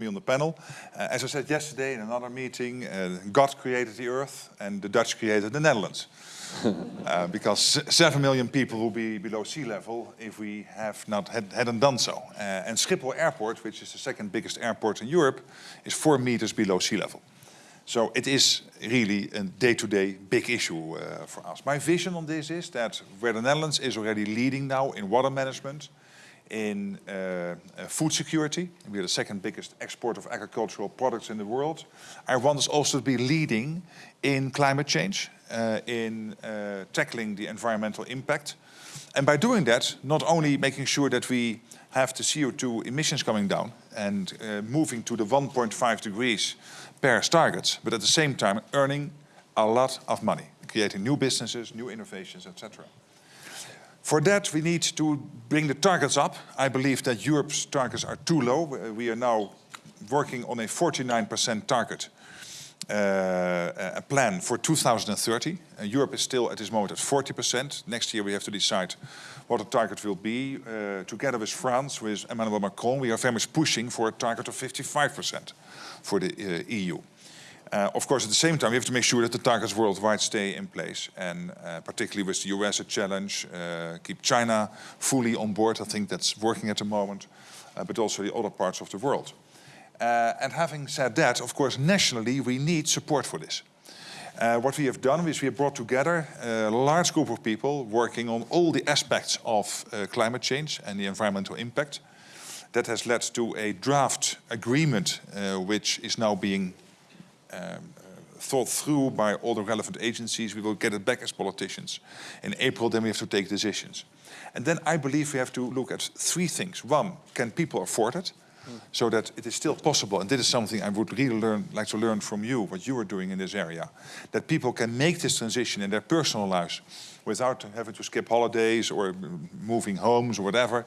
me on the panel. Uh, as I said yesterday in another meeting, uh, God created the earth and the Dutch created the Netherlands. uh, because 7 million people will be below sea level if we have not had, hadn't done so. Uh, and Schiphol Airport, which is the second biggest airport in Europe, is 4 meters below sea level. So it is really a day-to-day -day big issue uh, for us. My vision on this is that where the Netherlands is already leading now in water management, in uh, uh, food security. We are the second biggest export of agricultural products in the world. I want us also to be leading in climate change, uh, in uh, tackling the environmental impact. And by doing that, not only making sure that we have the CO2 emissions coming down and uh, moving to the 1.5 degrees Paris targets, but at the same time earning a lot of money, creating new businesses, new innovations, etc. For that, we need to bring the targets up. I believe that Europe's targets are too low. We are now working on a 49% target uh, a plan for 2030. Uh, Europe is still at this moment at 40%. Next year we have to decide what the target will be. Uh, together with France, with Emmanuel Macron, we are very much pushing for a target of 55% for the uh, EU. Uh, of course, at the same time, we have to make sure that the targets worldwide stay in place. And uh, particularly with the US a challenge, uh, keep China fully on board. I think that's working at the moment, uh, but also the other parts of the world. Uh, and having said that, of course, nationally, we need support for this. Uh, what we have done is we have brought together a large group of people working on all the aspects of climate change and the environmental impact. That has led to a draft agreement which is now being um, thought through by all the relevant agencies. We will get it back as politicians. In April, then we have to take decisions. And then I believe we have to look at three things. One, can people afford it? Mm. So that it is still possible, and this is something I would really learn, like to learn from you, what you are doing in this area, that people can make this transition in their personal lives without having to skip holidays or moving homes or whatever, mm.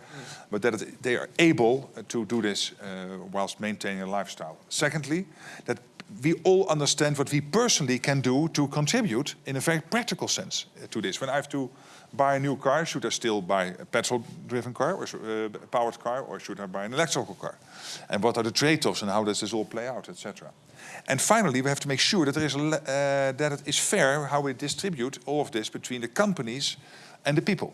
but that it, they are able to do this uh, whilst maintaining a lifestyle. Secondly, that we all understand what we personally can do to contribute in a very practical sense uh, to this. When I have to buy a new car, should I still buy a petrol-driven car or uh, a powered car, or should I buy an electrical car? And what are the trade-offs and how does this all play out, etc. And finally, we have to make sure that, there is uh, that it is fair how we distribute all of this between the companies and the people.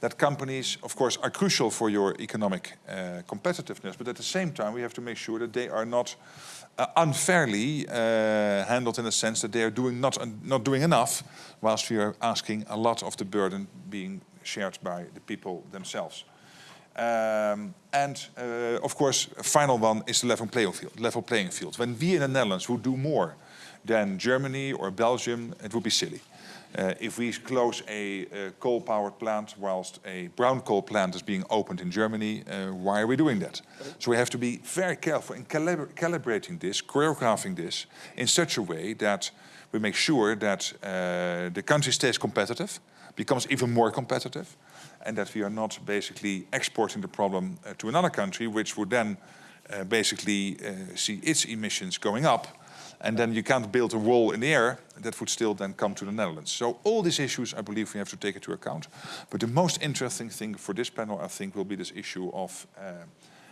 That companies, of course, are crucial for your economic uh, competitiveness, but at the same time, we have to make sure that they are not uh, unfairly uh, handled in the sense that they are doing not, uh, not doing enough, whilst we are asking a lot of the burden being shared by the people themselves. Um, and uh, of course, a final one is the level playing field. Level playing field. When we in the Netherlands would do more than Germany or Belgium, it would be silly. Uh, if we close a, a coal-powered plant whilst a brown coal plant is being opened in Germany, uh, why are we doing that? So we have to be very careful in calib calibrating this, choreographing this in such a way that we make sure that uh, the country stays competitive, becomes even more competitive, and that we are not basically exporting the problem uh, to another country, which would then uh, basically uh, see its emissions going up, and then you can't build a wall in the air that would still then come to the Netherlands. So all these issues, I believe we have to take into account. But the most interesting thing for this panel, I think, will be this issue of uh,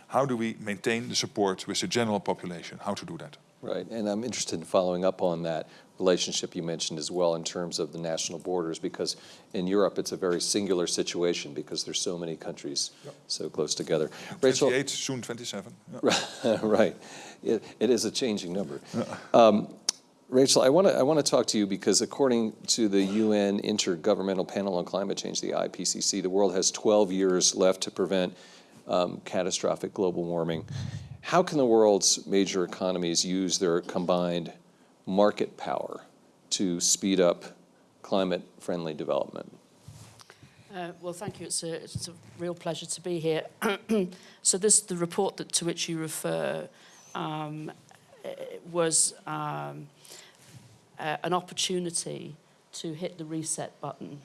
how do we maintain the support with the general population, how to do that. Right, and I'm interested in following up on that relationship you mentioned as well in terms of the national borders, because in Europe it's a very singular situation because there's so many countries yep. so close together. 28, Rachel, soon 27. Yep. right, it, it is a changing number. Um, Rachel, I want to I want to talk to you because according to the UN Intergovernmental Panel on Climate Change, the IPCC, the world has 12 years left to prevent um, catastrophic global warming. How can the world's major economies use their combined market power to speed up climate-friendly development? Uh, well, thank you. It's a, it's a real pleasure to be here. so this, the report that, to which you refer um, was um, uh, an opportunity to hit the reset button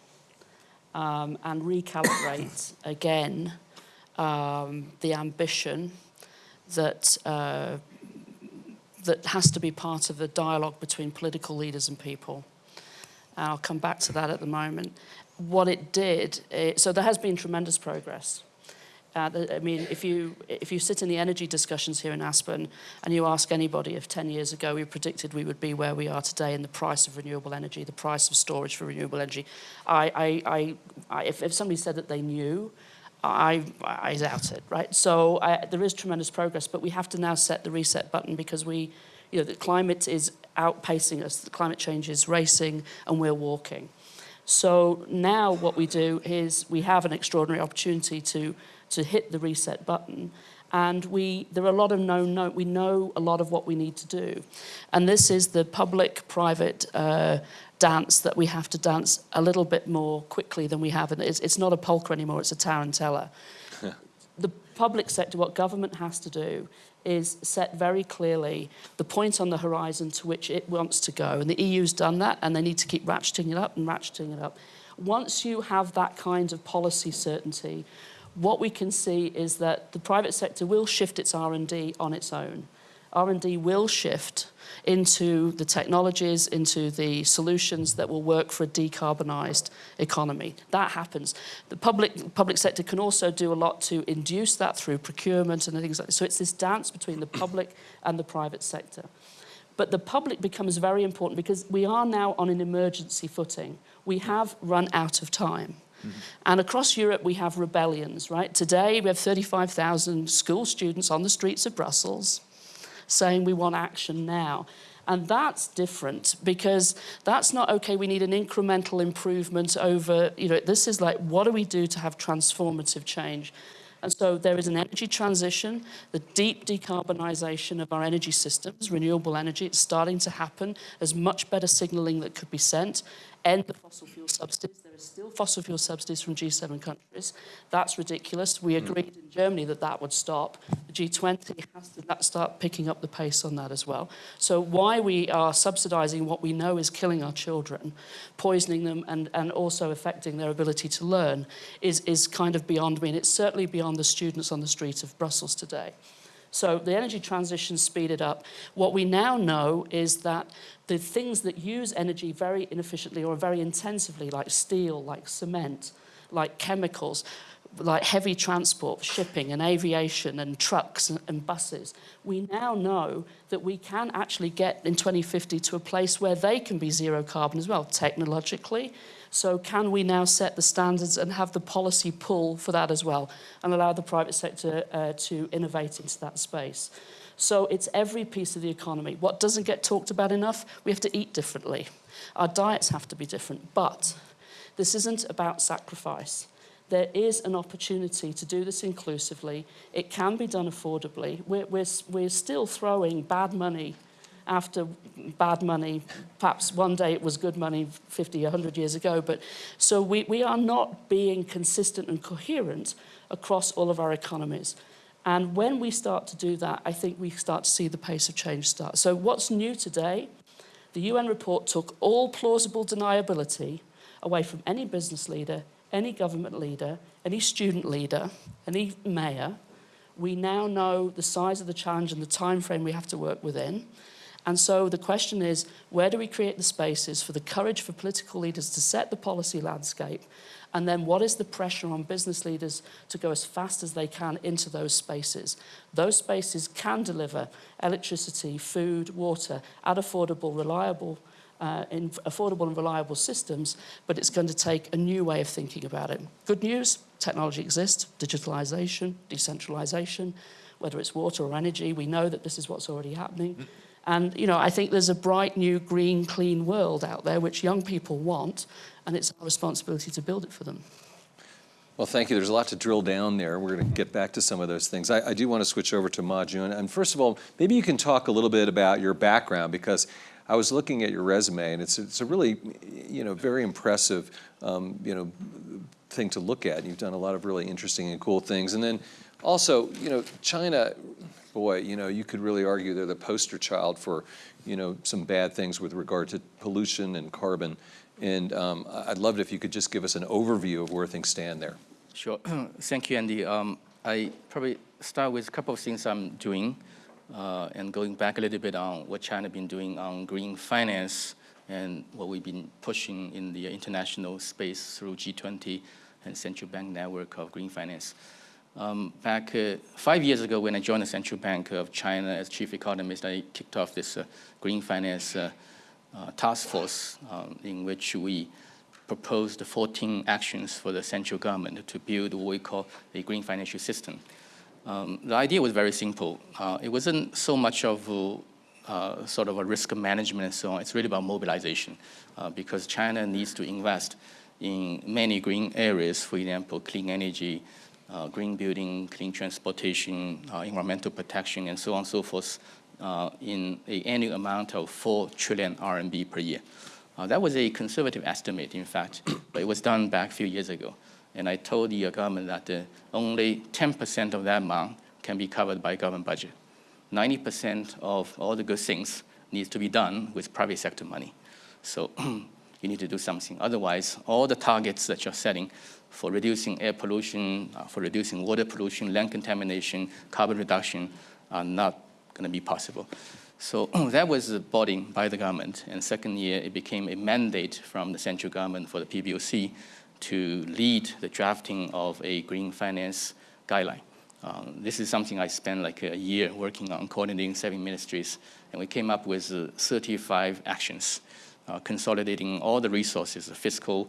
um, and recalibrate again um, the ambition that uh, that has to be part of the dialogue between political leaders and people. And I'll come back to that at the moment. What it did, it, so there has been tremendous progress. Uh, I mean, if you, if you sit in the energy discussions here in Aspen and you ask anybody if 10 years ago we predicted we would be where we are today in the price of renewable energy, the price of storage for renewable energy, I, I, I, if, if somebody said that they knew, I, I doubt it, right? So there is tremendous progress, but we have to now set the reset button because we, you know, the climate is outpacing us, the climate change is racing, and we're walking. So now what we do is we have an extraordinary opportunity to, to hit the reset button. And we, there are a lot of known, known, we know a lot of what we need to do. And this is the public-private uh, dance that we have to dance a little bit more quickly than we have. And it's, it's not a polka anymore, it's a tarantella. Public sector, what government has to do is set very clearly the point on the horizon to which it wants to go. And the EU's done that, and they need to keep ratcheting it up and ratcheting it up. Once you have that kind of policy certainty, what we can see is that the private sector will shift its R&D on its own. R&D will shift into the technologies, into the solutions that will work for a decarbonised economy. That happens. The public, public sector can also do a lot to induce that through procurement and things like that. So it's this dance between the public and the private sector. But the public becomes very important because we are now on an emergency footing. We have run out of time. Mm -hmm. And across Europe, we have rebellions, right? Today, we have 35,000 school students on the streets of Brussels saying we want action now. And that's different because that's not, okay, we need an incremental improvement over, you know, this is like, what do we do to have transformative change? And so there is an energy transition, the deep decarbonisation of our energy systems, renewable energy, it's starting to happen. There's much better signalling that could be sent. End the fossil fuel subsidies still fossil fuel subsidies from G7 countries. That's ridiculous. We hmm. agreed in Germany that that would stop. The G20 has to start picking up the pace on that as well. So why we are subsidizing what we know is killing our children, poisoning them and, and also affecting their ability to learn is, is kind of beyond me. And it's certainly beyond the students on the street of Brussels today. So the energy transition speeded up. What we now know is that the things that use energy very inefficiently or very intensively, like steel, like cement, like chemicals, like heavy transport, shipping and aviation and trucks and, and, buses, we now know that we can actually get in 2050 to a place where they can be zero carbon as well, technologically. So can we now set the standards and have the policy pull for that as well and allow the private sector uh, to innovate into that space? So it's every piece of the economy. What doesn't get talked about enough? We have to eat differently. Our diets have to be different. But this isn't about sacrifice. There is an opportunity to do this inclusively. It can be done affordably. We're, we're, we're still throwing bad money after bad money. Perhaps one day it was good money 50, 100 years ago. But so we, we are not being consistent and coherent across all of our economies. And when we start to do that, I think we start to see the pace of change start. So what's new today? The UN report took all plausible deniability away from any business leader, any government leader, any student leader, any mayor. We now know the size of the challenge and the time frame we have to work within. And so the question is, where do we create the spaces for the courage for political leaders to set the policy landscape and then what is the pressure on business leaders to go as fast as they can into those spaces? Those spaces can deliver electricity, food, water at affordable, reliable, uh, in affordable and reliable systems, but it's going to take a new way of thinking about it. Good news, technology exists, digitalization, decentralization, whether it's water or energy, we know that this is what's already happening. And, you know, I think there's a bright new green, clean world out there which young people want, and it's our responsibility to build it for them. Well, thank you. There's a lot to drill down there. We're going to get back to some of those things. I, I do want to switch over to Ma Jun. And first of all, maybe you can talk a little bit about your background because I was looking at your resume and it's, it's a really, you know, very impressive, um, you know, thing to look at. You've done a lot of really interesting and cool things. And then also, you know, China boy, you know, you could really argue they're the poster child for, you know, some bad things with regard to pollution and carbon. And um, I'd love it if you could just give us an overview of where things stand there. Sure. Thank you, Andy. Um, I probably start with a couple of things I'm doing uh, and going back a little bit on what China has been doing on green finance and what we've been pushing in the international space through G20 and central bank network of green finance. Um, back uh, five years ago, when I joined the Central Bank of China as chief economist, I kicked off this uh, green finance uh, uh task force um, in which we proposed 14 actions for the central government to build what we call a green financial system. Um, the idea was very simple. Uh, it wasn't so much of a, uh, sort of a risk management and so on. It's really about mobilization because China needs to invest in many green areas, for example, clean energy, green building, clean transportation, uh, environmental protection, and so on and so forth, uh, in an annual amount of 4 trillion RMB per year. Uh, that was a conservative estimate, in fact, but it was done back a few years ago. And I told the government that uh, only 10% of that amount can be covered by government budget. 90% of all the good things needs to be done with private sector money. So you need to do something. Otherwise, all the targets that you're setting for reducing air pollution, uh, for reducing water pollution, land contamination, carbon reduction are not going to be possible. So that was bought body by the government. And second year, it became a mandate from the central government for the PBOC to lead the drafting of a green finance guideline. Um, this is something I spent like a year working on, coordinating seven ministries, and we came up with uh, 35 actions, consolidating all the resources, the fiscal,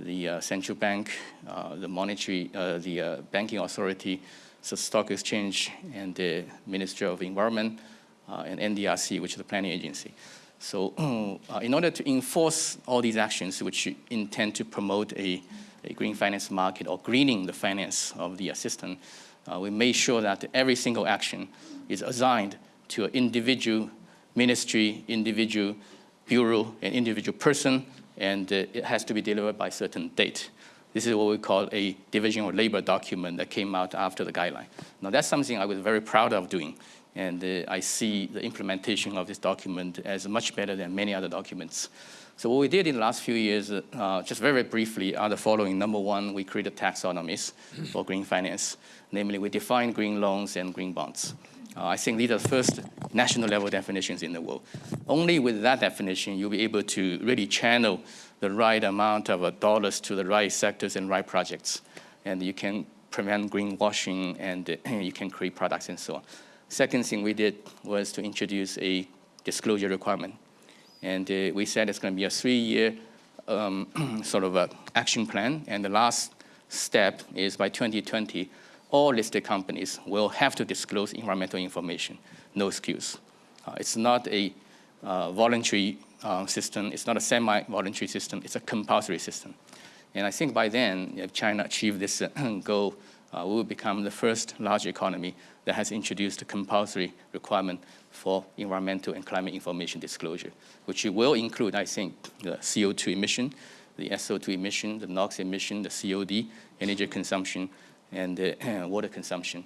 the uh, central bank, uh, the monetary, uh, the uh, banking authority, the stock exchange, and the Ministry of Environment, uh, and NDRC, which is the planning agency. So uh, in order to enforce all these actions, which intend to promote a, a green finance market or greening the finance of the system, uh, we made sure that every single action is assigned to an individual ministry, individual bureau, and individual person, and uh, it has to be delivered by a certain date. This is what we call a division of labor document that came out after the guideline. Now that's something I was very proud of doing and uh, I see the implementation of this document as much better than many other documents. So what we did in the last few years, uh, just very, very briefly, are the following. Number one, we created taxonomies for green finance. Namely, we defined green loans and green bonds. Uh, I think these are the first national level definitions in the world. Only with that definition, you'll be able to really channel the right amount of uh, dollars to the right sectors and right projects. And you can prevent greenwashing and uh, you can create products and so on. Second thing we did was to introduce a disclosure requirement. And uh, we said it's going to be a three-year um, sort of a action plan. And the last step is by 2020, all listed companies will have to disclose environmental information, no excuse. Uh, it's not a uh, voluntary uh, system. It's not a semi-voluntary system. It's a compulsory system. And I think by then, if China achieved this uh, goal, uh, we will become the first large economy that has introduced a compulsory requirement for environmental and climate information disclosure, which will include, I think, the CO2 emission, the SO2 emission, the NOx emission, the COD, energy consumption, and the water consumption.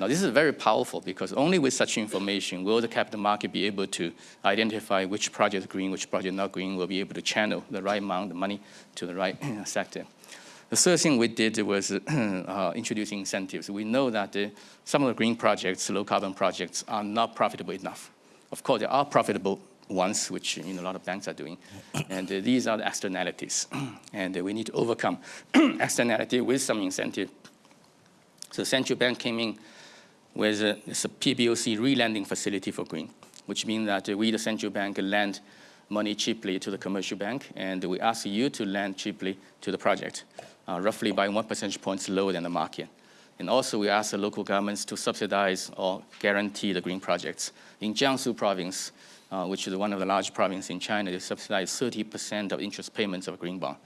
Now, this is very powerful because only with such information will the capital market be able to identify which project is green, which project not green, will be able to channel the right amount of money to the right sector. The third thing we did was uh, introducing incentives. We know that uh, some of the green projects, low carbon projects, are not profitable enough. Of course, there are profitable ones, which you know, a lot of banks are doing. And uh, these are the externalities. and uh, we need to overcome externality with some incentive. So the central bank came in with uh, a PBOC re-lending facility for green, which means that uh, we, the central bank, lend money cheaply to the commercial bank, and we ask you to lend cheaply to the project uh, roughly by one percentage points lower than the market. And also we ask the local governments to subsidize or guarantee the green projects. In Jiangsu province, uh, which is one of the large provinces in China, they subsidize 30% of interest payments of green bond.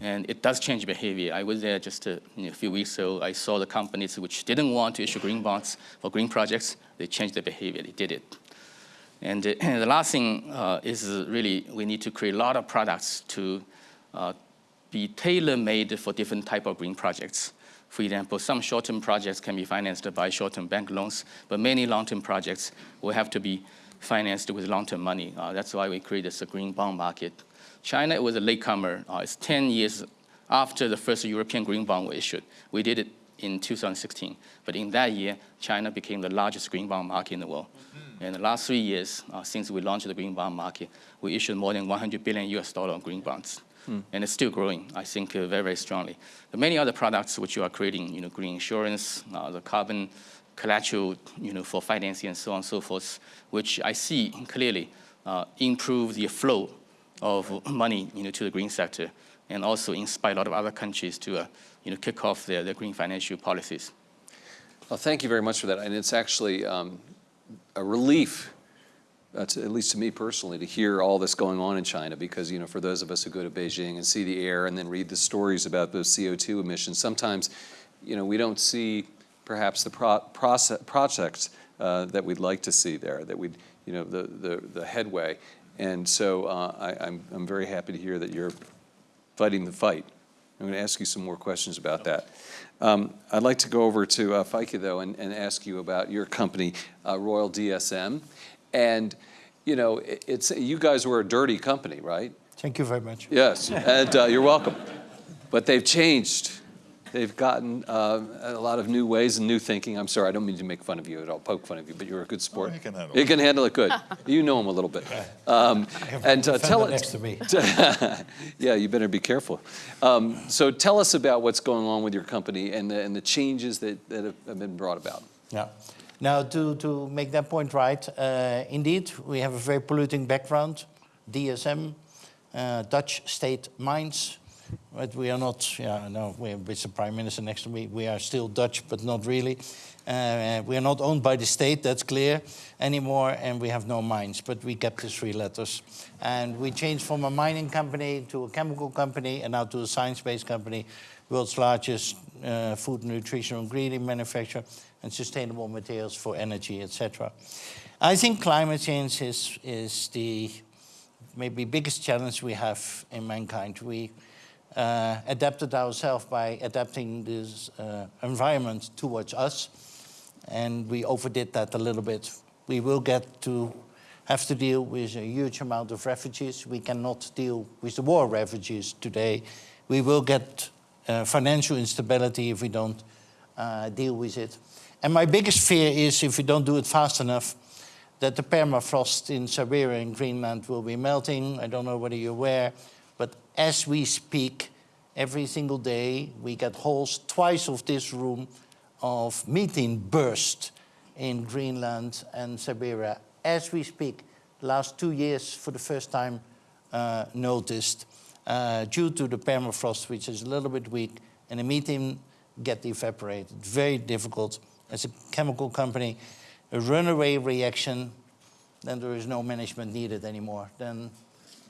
And it does change behavior. I was there just a, you know, a, few weeks ago. I saw the companies which didn't want to issue green bonds for green projects. They changed their behavior. They did it. And uh, the last thing uh, is really we need to create a lot of products to uh, be tailor-made for different type of green projects. For example, some short-term projects can be financed by short-term bank loans, but many long-term projects will have to be financed with long-term money. Uh, that's why we created this green bond market. China was a latecomer. Uh, it's 10 years after the first European green bond was issued. We did it in 2016. But in that year, China became the largest green bond market in the world. Mm -hmm. In the last three years, uh, since we launched the green bond market, we issued more than 100 billion US dollar green bonds. and it's still growing, I think, uh, very, very strongly. The many other products which you are creating, you know, green insurance, uh, the carbon collateral, you know, for financing and so on and so forth, which I see clearly uh, improve the flow of money, you know, to the green sector, and also inspire a lot of other countries to, uh, you know, kick off their, their green financial policies. Well, thank you very much for that. And it's actually um, a relief, uh, to, at least to me personally, to hear all this going on in China because, you know, for those of us who go to Beijing and see the air and then read the stories about those CO2 emissions, sometimes, you know, we don't see perhaps the pro process, projects uh, that we'd like to see there, that we'd, you know, the, the, the headway. And so uh, I, I'm, I'm very happy to hear that you're fighting the fight. I'm going to ask you some more questions about that. Um, I'd like to go over to uh, Feike, though, and, and ask you about your company, uh, Royal DSM. And, you know, it, it's, you guys were a dirty company, right? Thank you very much. Yes, and uh, you're welcome. But they've changed. They've gotten uh, a lot of new ways and new thinking. I'm sorry, I don't mean to make fun of you at all, poke fun of you, but you're a good sport. I can handle You it. can handle it good. You know him a little bit. Um, and uh, tell it. next to me. yeah, you better be careful. Um, so tell us about what's going on with your company and the, and the changes that, that have- have been brought about. Yeah. Now, to, to make that point right, uh, indeed, we have a very polluting background, DSM, uh, Dutch state mines, but we are not, yeah, no, we with the Prime Minister next me, we are still Dutch, but not really. Uh, we are not owned by the state, that's clear, anymore, and we have no mines, but we kept the three letters. And we changed from a mining company to a chemical company, and now to a science-based company, world's largest uh, food and nutritional ingredient manufacturer, and sustainable materials for energy, etc. I think climate change is, is the maybe biggest challenge we have in mankind. We uh, adapted ourselves by adapting this uh, environment towards us, and we overdid that a little bit. We will get to have to deal with a huge amount of refugees. We cannot deal with the war refugees today. We will get uh, financial instability if we don't uh, deal with it. And my biggest fear is if we don't do it fast enough, that the permafrost in Siberia and Greenland will be melting. I don't know whether you're aware, as we speak, every single day, we get holes twice of this room of methane burst in Greenland and Siberia. As we speak, last two years, for the first time, uh, noticed, uh, due to the permafrost, which is a little bit weak, and the methane get evaporated. Very difficult. As a chemical company, a runaway reaction, then there is no management needed anymore. Then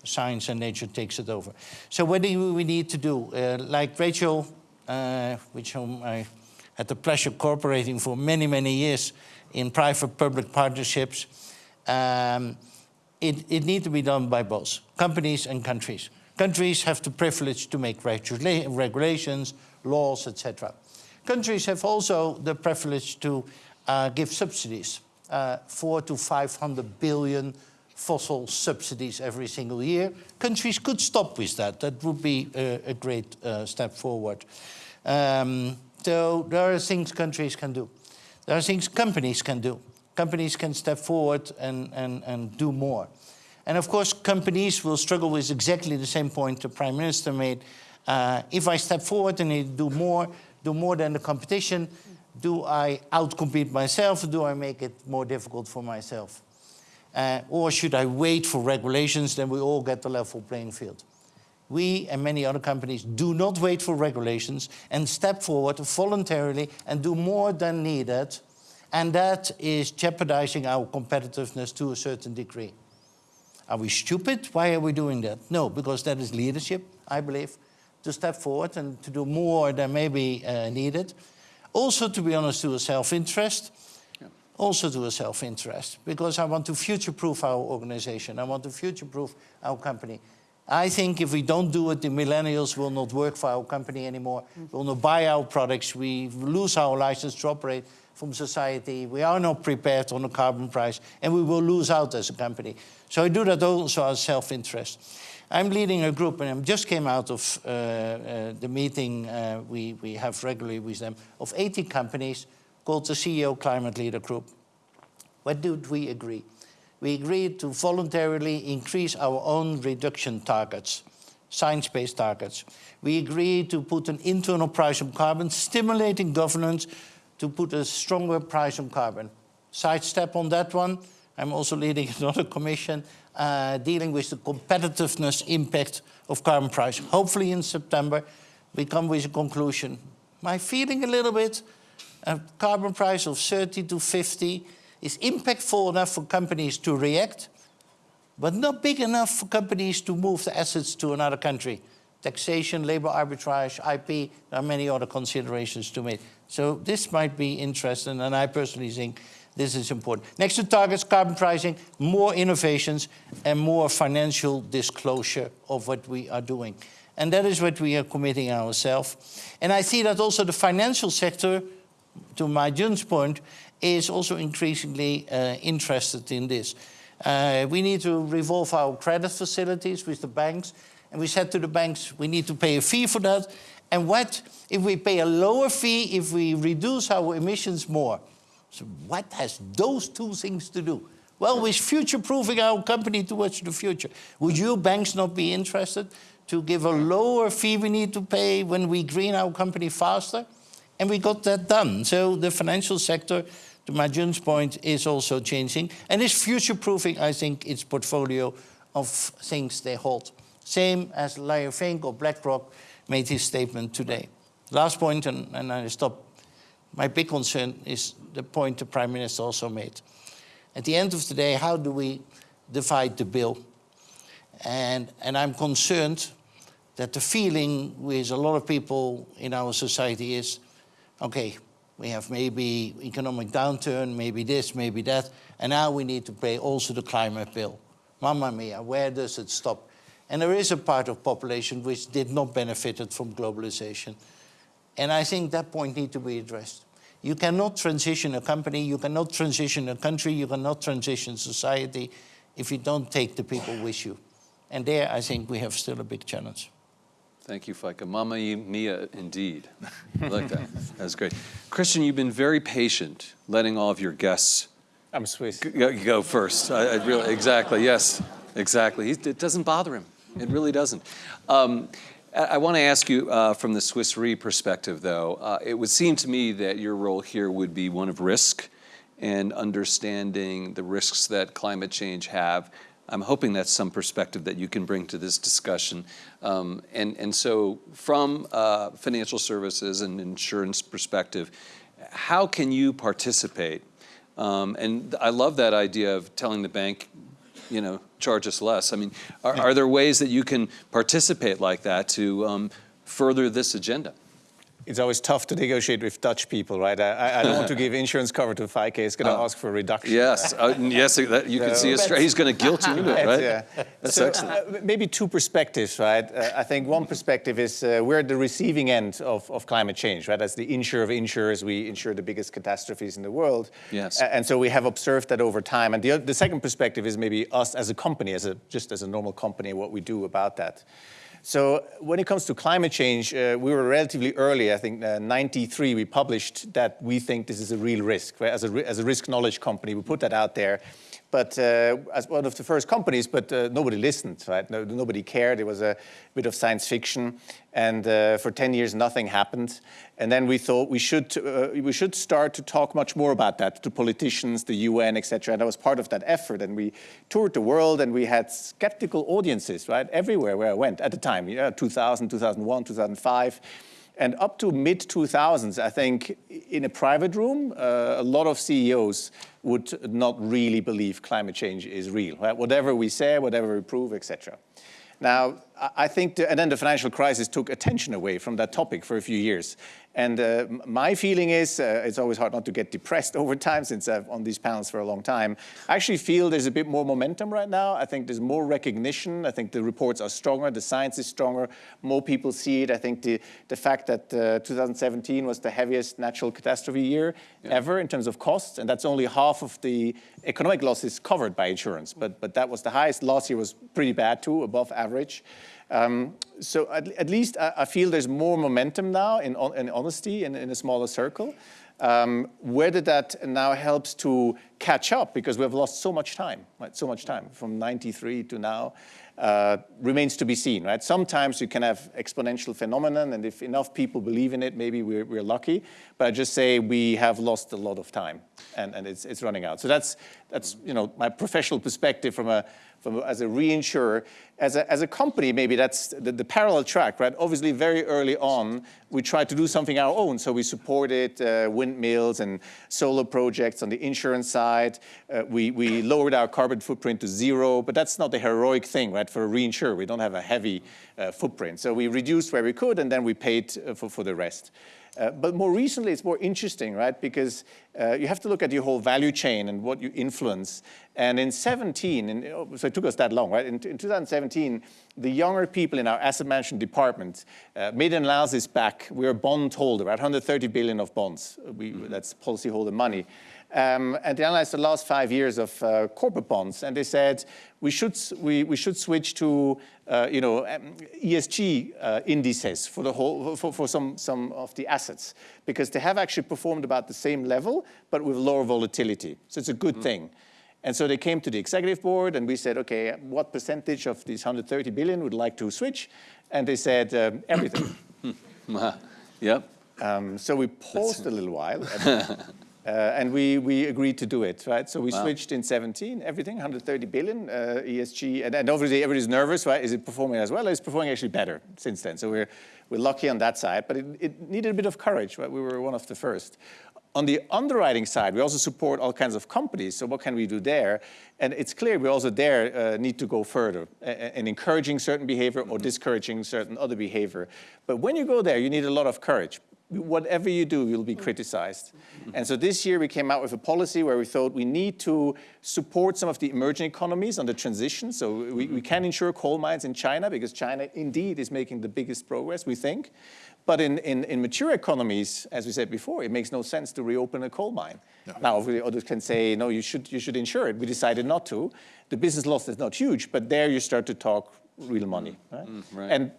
science and nature takes it over. So what do we need to do? Uh, like Rachel, uh, which whom I had the pleasure of cooperating for many, many years in private-public partnerships, um, it, it needs to be done by both companies and countries. Countries have the privilege to make regula regulations, laws, etc. Countries have also the privilege to uh, give subsidies, uh, four to 500 billion fossil subsidies every single year. Countries could stop with that. That would be a, a great uh, step forward. Um, so there are things countries can do. There are things companies can do. Companies can step forward and, and, and do more. And of course, companies will struggle with exactly the same point the Prime Minister made. Uh, if I step forward and do more, do more than the competition, do I outcompete myself or do I make it more difficult for myself? Uh, or should I wait for regulations, then we all get the level playing field? We and many other companies do not wait for regulations and step forward voluntarily and do more than needed. And that is jeopardizing our competitiveness to a certain degree. Are we stupid? Why are we doing that? No, because that is leadership, I believe, to step forward and to do more than maybe uh, needed. Also, to be honest, to a self-interest. Also to a self-interest, because I want to future-proof our organization. I want to future-proof our company. I think if we don't do it, the millennials will not work for our company anymore, will not buy our products, we lose our license to operate from society, we are not prepared on the carbon price, and we will lose out as a company. So I do that also as self-interest. I'm leading a group, and I just came out of uh, uh, the meeting uh, we, we have regularly with them, of 80 companies called the CEO Climate Leader Group. What did we agree? We agreed to voluntarily increase our own reduction targets. science-based targets. We agreed to put an internal price on carbon, stimulating governance to put a stronger price on carbon. Sidestep on that one. I'm also leading another commission uh, dealing with the competitiveness impact of carbon price. Hopefully in September, we come with a conclusion. My feeling a little bit, a carbon price of 30 to 50 is impactful enough for companies to react, but not big enough for companies to move the assets to another country. Taxation, labor arbitrage, IP, there are many other considerations to make. So this might be interesting, and I personally think this is important. Next to targets, carbon pricing, more innovations and more financial disclosure of what we are doing. And that is what we are committing ourselves. And I see that also the financial sector, to Ma Jun's point, is also increasingly uh, interested in this. Uh, we need to revolve our credit facilities with the banks. And we said to the banks, we need to pay a fee for that. And what if we pay a lower fee if we reduce our emissions more? So what has those two things to do? Well, with future-proofing our company towards the future. Would you banks not be interested to give a lower fee we need to pay when we green our company faster? And we got that done. So the financial sector, to Ma Jun's point, is also changing. And is future-proofing, I think, its portfolio of things they hold. Same as Larry Fink or BlackRock made his statement today. Last point, and, and I stop. My big concern is the point the Prime Minister also made. At the end of the day, how do we divide the bill? And, and I'm concerned that the feeling with a lot of people in our society is, okay, we have maybe economic downturn, maybe this, maybe that, and now we need to pay also the climate bill. Mamma mia, where does it stop? And there is a part of population which did not benefit from globalization. And I think that point needs to be addressed. You cannot transition a company, you cannot transition a country, you cannot transition society if you don't take the people with you. And there, I think we have still a big challenge. Thank you, Feike. Mama mia, indeed. I like that. That's great. Christian, you've been very patient letting all of your guests I'm Swiss. go, go first. I, I really, exactly, yes, exactly. He, it doesn't bother him. It really doesn't. Um, I want to ask you uh, from the Swiss Re perspective, though. Uh, it would seem to me that your role here would be one of risk and understanding the risks that climate change have. I'm hoping that's some perspective that you can bring to this discussion. Um, and, and so from uh, financial services and insurance perspective, how can you participate? Um, and I love that idea of telling the bank, you know, charge us less. I mean, are, are there ways that you can participate like that to um, further this agenda? It's always tough to negotiate with Dutch people, right? I, I don't want to give insurance cover to Feike. He's going to Uh, ask for a reduction. Yes, uh, yes, that, you can see a stra- he's going to guilt you right? Yeah. That's so, excellent. uh, maybe two perspectives, right? Uh, I think one perspective is uh, we're at the receiving end of, of climate change, right? As the insurer of insurers, we insure the biggest catastrophes in the world. Yes. And so we have observed that over time. And the, the second perspective is maybe us as a company, as a, just as a normal company, what we do about that. So when it comes to climate change, uh, we were relatively early. I think uh, 93 we published that we think this is a real risk. As, a, as a risk knowledge company, we put that out there. But uh, as one of the first companies, but uh, nobody listened, right? No, nobody cared. It was a bit of science fiction. And uh, for 10 years, nothing happened. And then we thought we should, uh, we should start to talk much more about that to politicians, the UN, et cetera. And I was part of that effort. And we toured the world and we had skeptical audiences, right? Everywhere where I went at the time, yeah, 2000, 2001, 2005. And up to mid 2000s, I think in a private room, uh, a lot of CEOs would not really believe climate change is real. Right? Whatever we say, whatever we prove, etc. Now, I think, the, and then the financial crisis took attention away from that topic for a few years. And uh, my feeling is, uh, it's always hard not to get depressed over time since I've on these panels for a long time. I actually feel there's a bit more momentum right now. I think there's more recognition. I think the reports are stronger, the science is stronger, more people see it. I think the, the fact that uh, 2017 was the heaviest natural catastrophe year ever in terms of costs, and that's only half of the economic losses covered by insurance. But, but that was the highest. Last year was pretty bad too, above average. Um, so at, at least I, I feel there's more momentum now in, in honesty in, in a smaller circle. Um, whether that now helps to catch up because we have lost so much time, right? So much time from 93 to now uh, remains to be seen, right? Sometimes you can have exponential phenomenon and if enough people believe in it, maybe we're, we're lucky. But I just say we have lost a lot of time and, and it's, it's running out. So that's, that's, you know, my professional perspective from a, from a, as a reinsurer. As a, as a company, maybe that's the, the parallel track, right? Obviously, very early on, we tried to do something our own. So we supported uh, windmills and solar projects on the insurance side. Uh, we, we lowered our carbon footprint to zero, but that's not the heroic thing, right? For a reinsurer, we don't have a heavy uh, footprint. So we reduced where we could, and then we paid uh, for, for the rest. Uh, but more recently, it's more interesting, right? Because uh, you have to look at your whole value chain and what you influence. And in 17, and oh, so it took us that long, right? In, in 2017, the younger people in our asset management department uh, made an analysis back. We're a bond holder, right? 130 billion of bonds. We, mm -hmm. That's policyholder money. Um, and they analyzed the last five years of uh, corporate bonds, and they said we should we, we should switch to uh, you know um, ESG uh, indices for the whole for, for some some of the assets because they have actually performed about the same level but with lower volatility. So it's a good mm -hmm. thing. And so they came to the executive board and we said, okay, what percentage of these 130 billion would like to switch? And they said, um, everything. yep. Um, so we paused a little while. Uh, and we, we agreed to do it, right? So we wow. switched in 17, everything, 130 billion, uh, ESG, and, and obviously everybody's nervous, right? Is it performing as well? It's performing actually better since then. So we're, we're lucky on that side, but it, it needed a bit of courage, right? We were one of the first. On the underwriting side, we also support all kinds of companies. So what can we do there? And it's clear we also there uh, need to go further in encouraging certain behavior or discouraging certain other behavior. But when you go there, you need a lot of courage whatever you do, you'll be criticized. Mm-hmm. And so this year we came out with a policy where we thought we need to support some of the emerging economies on the transition. So we, we mm-hmm. can insure coal mines in China because China indeed is making the biggest progress, we think. But in, in, in mature economies, as we said before, it makes no sense to reopen a coal mine. No. Now, others can say, no, you should, you should insure it. We decided not to. The business loss is not huge, but there you start to talk real money. Mm-hmm. Right? Mm, right. And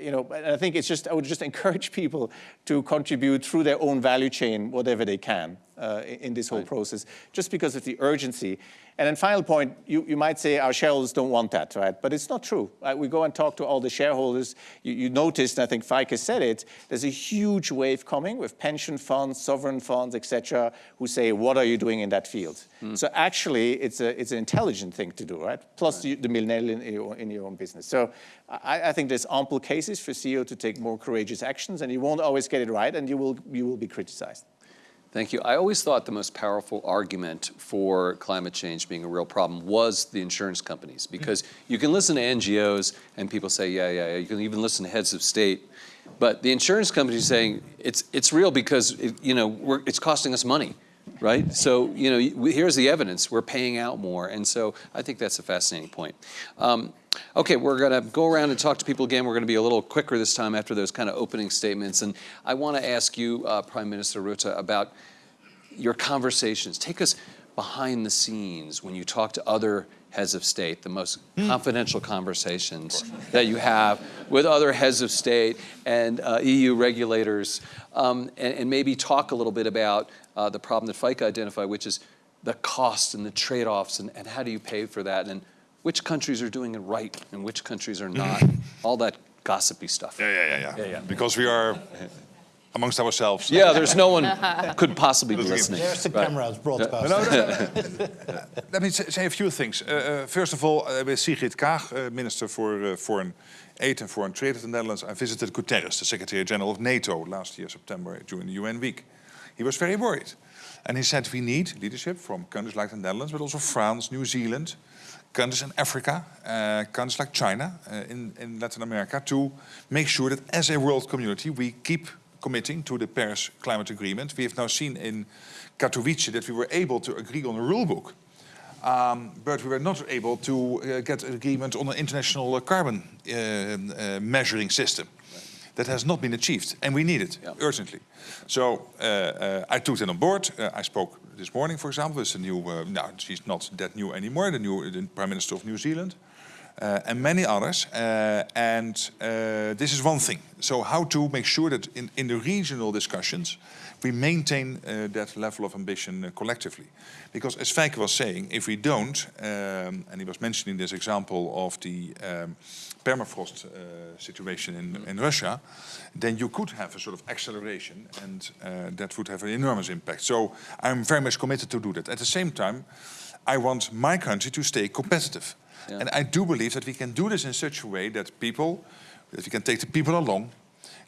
you know, I think it's just, I would just encourage people to contribute through their own value chain, whatever they can uh, in this whole right. process, just because of the urgency. And then final point, you, you might say our shareholders don't want that, right? But it's not true. Uh, we go and talk to all the shareholders. You, you noticed, and I think Feike said it, there's a huge wave coming with pension funds, sovereign funds, et cetera, who say, what are you doing in that field? Mm. So actually, it's, a, it's an intelligent thing to do, right? Plus right. the millennial in your, in your own business. So I, I think there's ample cases for CEO to take more courageous actions, and you won't always get it right, and you will, you will be criticized. Thank you. I always thought the most powerful argument for climate change being a real problem was the insurance companies, hmm. because you can listen to NGOs and people say, yeah, yeah, yeah. You can even listen to heads of state, but the insurance companies saying it's it's real because it, you know it's costing us money, right? So you know here's the evidence. We're paying out more, and so I think that's a fascinating point. Um, Okay, we're going to go around and talk to people again. We're going to be a little quicker this time after those kind of opening statements. And I want to ask you, uh, Prime Minister Rutte, about your conversations. Take us behind the scenes when you talk to other heads of state, the most mm. confidential conversations that you have with other heads of state and uh, EU regulators, um, and, and, maybe talk a little bit about uh, the problem that Feike identified, which is the cost and the trade-offs and, and how do you pay for that. And which countries are doing it right and which countries are not, all that gossipy stuff. Yeah, yeah, yeah, yeah. yeah, yeah. Because we are amongst ourselves. Yeah, there's no one could possibly be listening. There's the right. cameras broadcast. No, no, no, Let me say a few things. Uh, uh, first of all, uh, with Sigrid Kaag, uh, Minister for uh, Foreign Aid and Foreign Trade of the Netherlands, I visited Guterres, the Secretary General of NATO, last year, September, during the UN week. He was very worried. And he said we need leadership from countries like the Netherlands, but also France, New Zealand, countries in Africa, uh, countries like China, uh, in, in Latin America, to make sure that as a world community we keep committing to the Paris Climate Agreement. We have now seen in Katowice that we were able to agree on a rule book, um, but we were not able to uh, get agreement on an international carbon uh, uh, measuring system. That has not been achieved, and we need it yeah. urgently. So uh, uh, I took it on board. Uh, I spoke this morning, for example, with the new, now she's not that new anymore, the new the Prime Minister of New Zealand. Uh, and many others. Uh, and uh, this is one thing. So how to make sure that in, in the regional discussions, we maintain uh, that level of ambition uh, collectively. Because as Feike was saying, if we don't, um, and he was mentioning this example of the um, permafrost uh, situation in, in Russia, then you could have a sort of acceleration and uh, that would have an enormous impact. So I'm very much committed to do that. At the same time, I want my country to stay competitive. Yeah. And I do believe that we can do this in such a way that people, that we can take the people along,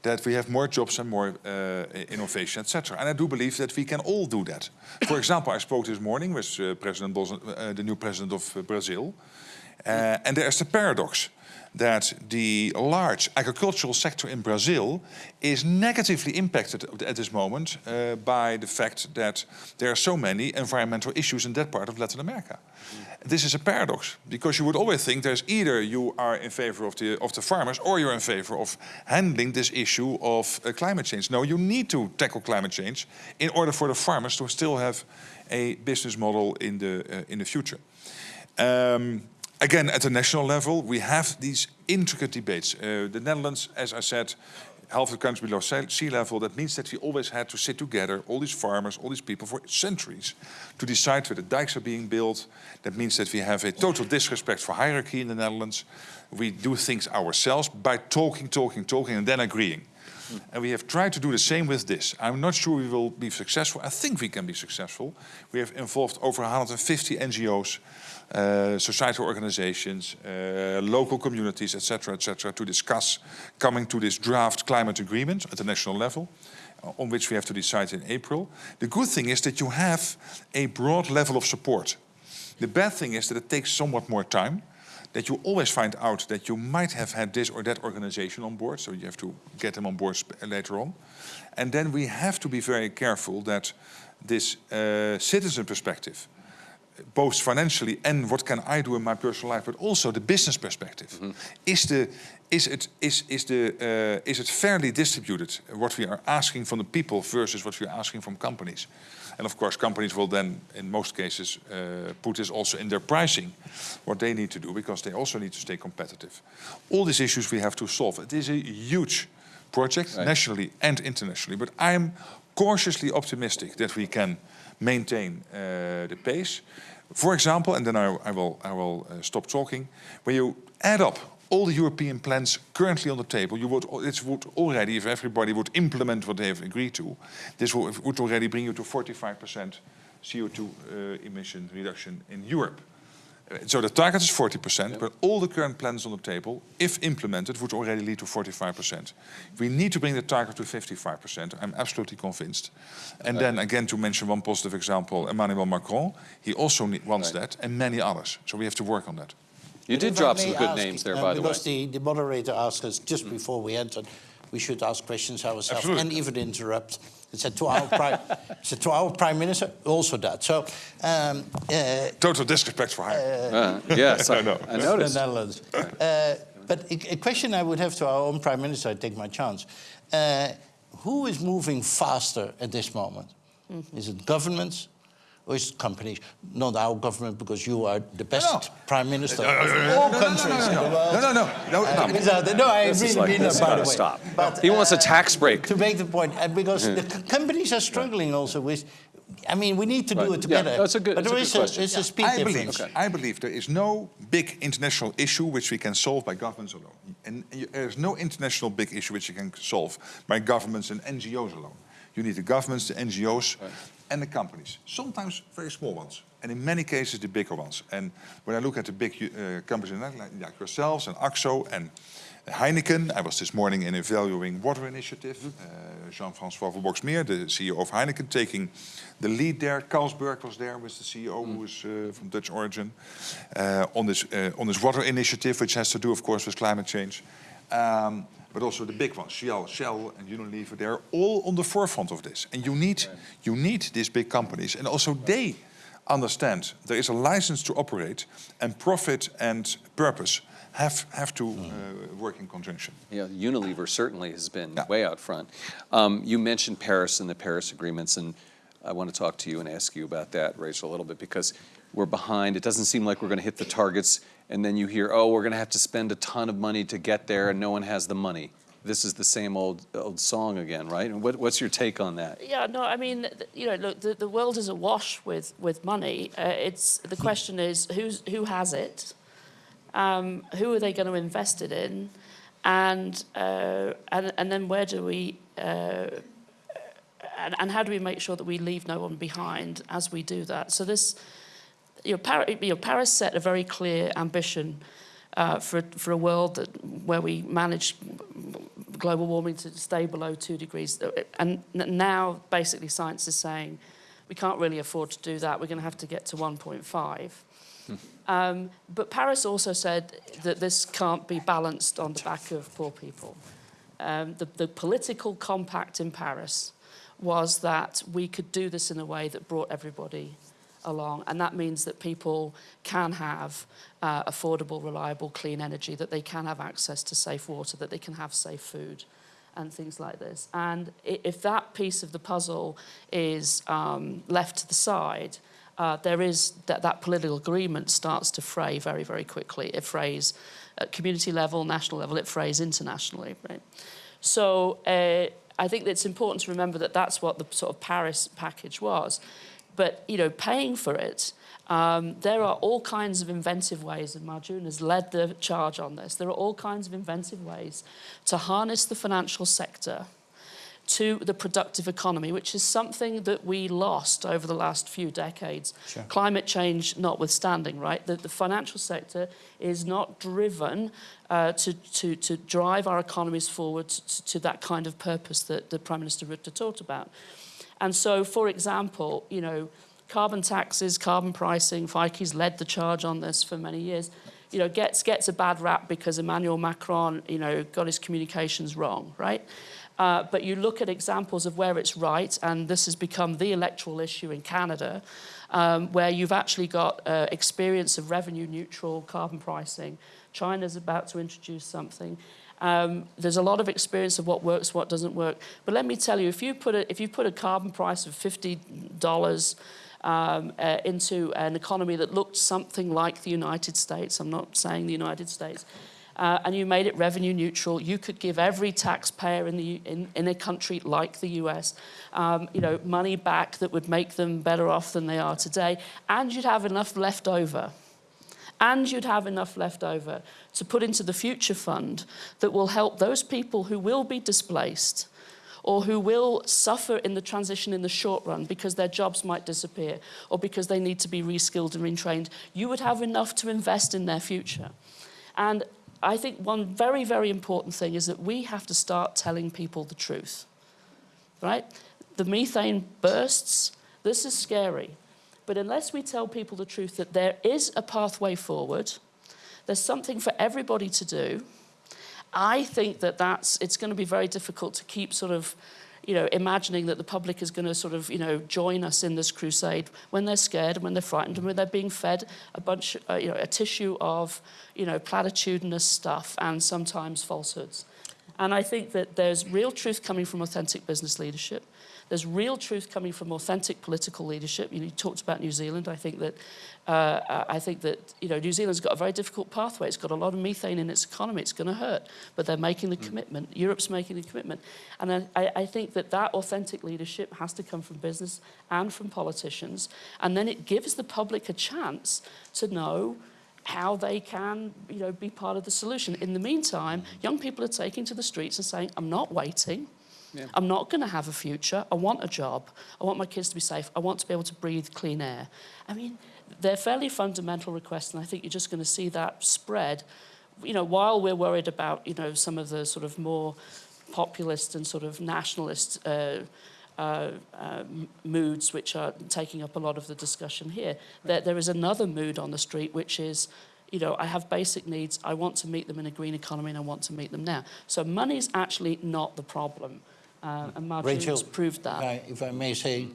that we have more jobs and more uh, innovation, etc. And I do believe that we can all do that. For example, I spoke this morning with uh, President Bolson, uh, the new president of uh, Brazil, uh, and there is the paradox that the large agricultural sector in Brazil is negatively impacted at this moment uh, by the fact that there are so many environmental issues in that part of Latin America. This is a paradox because you would always think there's either you are in favor of the of the farmers or you're in favor of handling this issue of uh, climate change. No, you need to tackle climate change in order for the farmers to still have a business model in the uh, in the future. Um, again, at the national level, we have these intricate debates. Uh, the Netherlands, as I said, half the country below sea sea level. That means that we always had to sit together, all these farmers, all these people, for centuries, to decide where the dikes are being built. That means that we have a total disrespect for hierarchy in the Netherlands. We do things ourselves by talking, talking, talking, and then agreeing. And we have tried to do the same with this. I'm not sure we will be successful. I think we can be successful. We have involved over 150 NGOs, uh, societal organizations, uh, local communities, etc., etc., to discuss coming to this draft climate agreement at the national level, uh, on which we have to decide in April. The good thing is that you have a broad level of support. The bad thing is that it takes somewhat more time that you always find out that you might have had this or that organization on board, so you have to get them on board later on. And then we have to be very careful that this uh, citizen perspective, both financially and what can I do in my personal life, but also the business perspective, is the is it is is the uh, is it fairly distributed what we are asking from the people versus what we are asking from companies, and of course companies will then in most cases uh, put this also in their pricing, what they need to do because they also need to stay competitive. All these issues we have to solve. It is a huge project Right. nationally and internationally, but I'm cautiously optimistic that we can maintain uh, the pace. For example, and then I, I will, I will uh, stop talking, when you add up all the European plans currently on the table, you would, it would already, if everybody would implement what they have agreed to, this would already bring you to 45% CO2 uh, emission reduction in Europe. So the target is 40%, but all the current plans on the table, if implemented, would already lead to 45%. We need to bring the target to 55%. I'm absolutely convinced. And then again, to mention one positive example, Emmanuel Macron, he also ne- wants Right. that, and many others. So we have to work on that. You But did drop some good ask, names there, uh, by the way. Because the, the moderator asked us just before we entered, we should ask questions ourselves Absolutely. and even interrupt. It said to our prime, it said to our prime minister also that. So um, uh, Total disrespect for hire. Uh, yes, I, know. I the noticed. Netherlands. Uh, but a, a question I would have to our own prime minister, I take my chance. Uh, who is moving faster at this moment? Is it governments or companies? Not our government, because you are the best No. prime minister No, no, no, of no, all no, no, countries in no, the no, world. no, no, no, no, Uh, no. these no, I This really like, mean that, by the way. stop. But, He wants a uh, tax break. To make the point, and because the companies are struggling also with, I mean, we need to do Right. it Yeah, together. that's a good- But that's a there good is a, question. is a speed I difference. believe, I believe there is no big international issue which we can solve by governments alone. And there is no international big issue which you can solve by governments and NGOs alone. You need the governments, the NGOs, and the companies. Sometimes very small ones, and in many cases the bigger ones. And when I look at the big uh, companies like, like yourselves and Akzo and Heineken, I was this morning in a valuing water initiative. Uh, Jean-François van Boxmeer, the CEO of Heineken, taking the lead there. Carlsberg was there with the CEO, who is uh, from Dutch origin, uh, on this uh, on this water initiative, which has to do, of course, with climate change. Um, but also the big ones, Shell, Shell and Unilever, they're all on the forefront of this. And you need you need these big companies, and also they understand there is a license to operate, and profit and purpose have have to uh, work in conjunction. Yeah, Unilever certainly has been Yeah. way out front. Um, you mentioned Paris and the Paris agreements, and I want to talk to you and ask you about that, Rachel, a little bit, because we're behind. It doesn't seem like we're going to hit the targets. And then you hear, oh, we're going to have to spend a ton of money to get there, and no one has the money. This is the same old old song again, right? And what, what's your take on that? Yeah, no, I mean, you know, look, the, the world is awash with, with money. Uh, it's the question is who's who has it, um, who are they going to invest it in, and uh, and and then where do we uh, and, and how do we make sure that we leave no one behind as we do that? So this, you know, Paris, you know, Paris set a very clear ambition uh, for for a world that where we manage global warming to stay below two degrees. And now, basically, science is saying we can't really afford to do that. We're going to have to get to 1.5. Um, but Paris also said that this can't be balanced on the back of poor people. Um, the, the political compact in Paris was that we could do this in a way that brought everybody along. And that means that people can have uh, affordable, reliable, clean energy, that they can have access to safe water, that they can have safe food and things like this. And if that piece of the puzzle is um, left to the side, uh, there is that, that political agreement starts to fray very, very quickly. It frays at community level, national level, it frays internationally. Right? So uh, I think it's important to remember that that's what the sort of Paris package was. But you know, paying for it, um, there are all kinds of inventive ways, and Ma Jun has led the charge on this. There are all kinds of inventive ways to harness the financial sector to the productive economy, which is something that we lost over the last few decades. Sure. Climate change notwithstanding, right? The, the financial sector is not driven uh, to, to, to drive our economies forward to, to that kind of purpose that, the Prime Minister Rutte talked about. And so, for example, you know, carbon taxes, carbon pricing, Feike's led the charge on this for many years. You know, gets gets a bad rap because Emmanuel Macron, you know, got his communications wrong, right? Uh, but you look at examples of where it's right, and this has become the electoral issue in Canada, um, where you've actually got uh, experience of revenue neutral carbon pricing. China's about to introduce something. Um, there's a lot of experience of what works, what doesn't work. But let me tell you, if you put a, if you put a carbon price of fifty dollars um, uh, into an economy that looked something like the United States, I'm not saying the United States, uh, and you made it revenue neutral, you could give every taxpayer in, the, in, in a country like the US, um, you know, money back that would make them better off than they are today, and you'd have enough left over and you'd have enough left over to put into the future fund that will help those people who will be displaced or who will suffer in the transition in the short run because their jobs might disappear or because they need to be reskilled and retrained. You would have enough to invest in their future. And I think one very, very important thing is that we have to start telling people the truth, right? The methane bursts, this is scary. But unless we tell people the truth that there is a pathway forward, there's something for everybody to do, I think that that's, it's going to be very difficult to keep sort of, you know, imagining that the public is going to sort of, you know, join us in this crusade when they're scared and when they're frightened and when they're being fed a bunch, uh, you know, a tissue of, you know, platitudinous stuff and sometimes falsehoods. And I think that there's real truth coming from authentic business leadership. There's real truth coming from authentic political leadership. You, know, you talked about New Zealand. I think that uh, I think that you know New Zealand's got a very difficult pathway. It's got a lot of methane in its economy. It's going to hurt, but they're making the commitment. Europe's making the commitment, and I, I think that that authentic leadership has to come from business and from politicians, and then it gives the public a chance to know how they can, you know, be part of the solution. In the meantime, young people are taking to the streets and saying, "I'm not waiting." I'm not going to have a future. I want a job. I want my kids to be safe. I want to be able to breathe clean air. I mean, they're fairly fundamental requests, and I think you're just going to see that spread. You know, while we're worried about, you know, some of the sort of more populist and sort of nationalist uh, uh, uh, moods which are taking up a lot of the discussion here, there, there is another mood on the street which is, you know, I have basic needs, I want to meet them in a green economy and I want to meet them now. So money's actually not the problem. Uh, and Martin Rachel, proved that. if I- if I may say,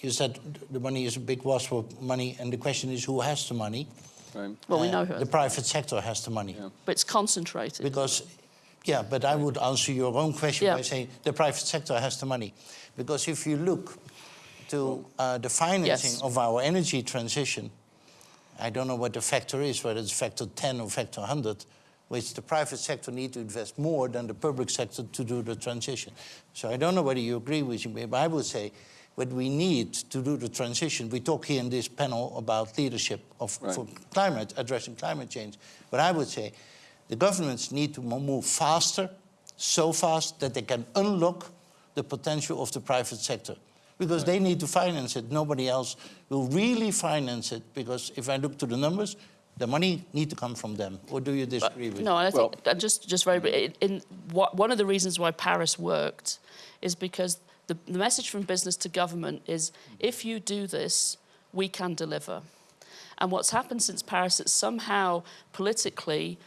you said the money is a big wash for money, and the question is who has the money? Right. well, we Uh, know who, The private sector has the money. but it's concentrated. Because, yeah, but I would answer your own question Yeah. by saying the private sector has the money. Because if you look to uh, the financing Yes. of our energy transition, I don't know what the factor is, whether it's factor 10 or factor 100, which the private sector need to invest more than the public sector to do the transition. So I don't know whether you agree with me, but I would say what we need to do the transition, we talk here in this panel about leadership of, Right. for climate, addressing climate change. But I would say the governments need to move faster, so fast that they can unlock the potential of the private sector. Because they need to finance it. Nobody else will really finance it. Because if I look to the numbers, the money need to come from them. Or do you disagree with No, me? and I think and just just very bri- in, in what, one of the reasons why Paris worked is because the, the message from business to government is if you do this, we can deliver. And what's happened since Paris is somehow politically,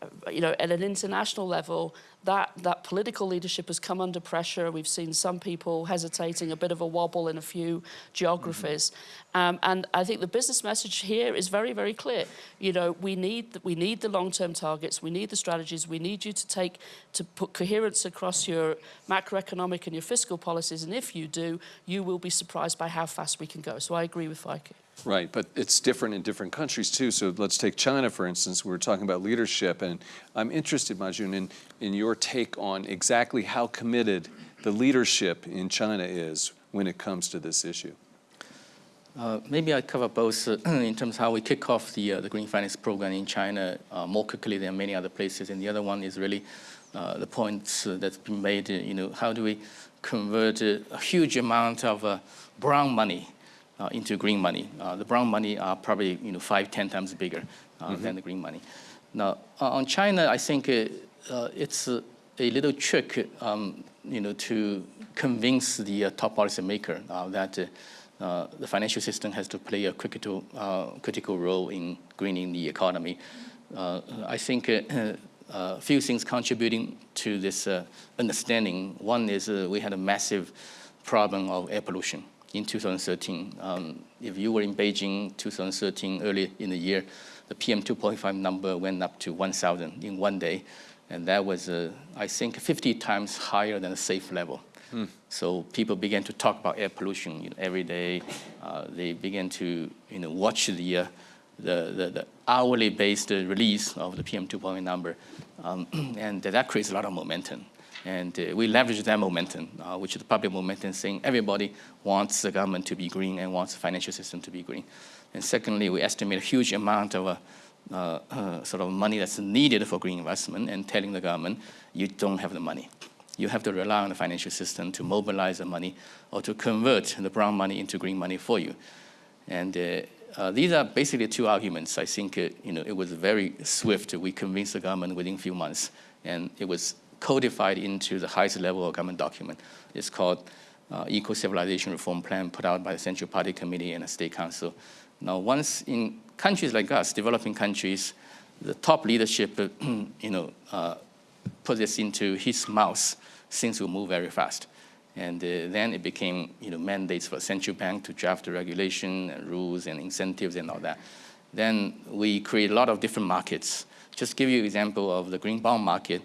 uh, you know, at an international level, that, that political leadership has come under pressure. We've seen some people hesitating, a bit of a wobble in a few geographies. Um, and I think the business message here is very, very clear. You know, we need, the- we need the long-term targets, we need the strategies, we need you to take, to put coherence across your macroeconomic and your fiscal policies. And if you do, you will be surprised by how fast we can go. So I agree with Feike. Right, but it's different in different countries too. So let's take China, for instance. We were talking about leadership, and I'm interested, Ma Jun, in, in your take on exactly how committed the leadership in China is when it comes to this issue. Uh, maybe I cover both uh, in terms of how we kick off the, uh, the green finance program in China uh, more quickly than many other places. And the other one is really uh, the points uh, that's been made, you know, how do we convert a huge amount of brown money uh, into green money? Uh, the brown money are probably, you know, five, ten times bigger uh, than the green money. Now, uh, on China, I think uh, uh, it's uh, a little trick, um, you know, to convince the uh, top policymaker uh, that uh, uh, the financial system has to play a critical, uh, critical role in greening the economy. Uh, I think a uh, uh, few things contributing to this uh, understanding. One is uh, we had a massive problem of air pollution in 2013. Um, if you were in Beijing 2013, early in the year, the PM 2.5 number went up to 1,000 in one day. And that was, uh, I think, 50 times higher than the safe level. So people began to talk about air pollution you know, every day. Uh, they began to you know, watch the, uh, the, the, the hourly based uh, release of the PM 2.5 number. Um, and that creates a lot of momentum. And uh, we leverage that momentum, uh, which is the public momentum saying everybody wants the government to be green and wants the financial system to be green. And secondly, we estimate a huge amount of uh, uh, uh, sort of money that's needed for green investment and telling the government, you don't have the money. You have to rely on the financial system to mobilize the money or to convert the brown money into green money for you. And uh, uh, these are basically two arguments. I think uh, you know, it was very swift. We convinced the government within a few months, and it was codified into the highest level of government document. It's called uh, Eco-Civilization Reform Plan put out by the Central Party Committee and the State Council. Now, once in countries like us, developing countries, the top leadership, uh, you know, uh, put this into his mouth, things will move very fast. And uh, then it became you know, mandates for central bank to draft the regulation and rules and incentives and all that. Then we create a lot of different markets. Just give you an example of the green bond market.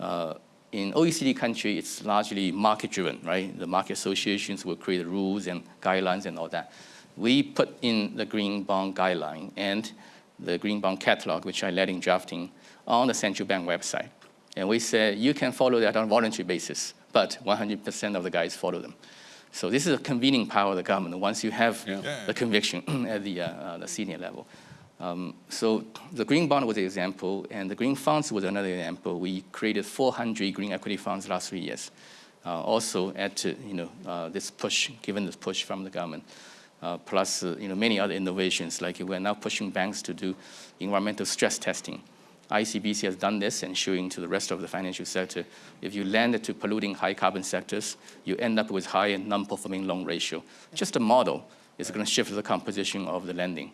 Uh, in OECD country, it's largely market-driven, right? The market associations will create rules and guidelines and all that. We put in the green bond guideline and the green bond catalog, which I led in drafting, on the central bank website. And we said, you can follow that on a voluntary basis, but 100% of the guys follow them. So this is a convening power of the government once you have Yeah. The conviction at the, uh, uh, the senior level. Um, so the green bond was an example, and the green funds was another example. We created 400 green equity funds last three years. Uh, also at you know uh, this push, given this push from the government, uh, plus uh, you know many other innovations like we're now pushing banks to do environmental stress testing. ICBC has done this and showing to the rest of the financial sector, if you lend to polluting high carbon sectors, you end up with higher non-performing loan ratio. Just a model is going to shift the composition of the lending.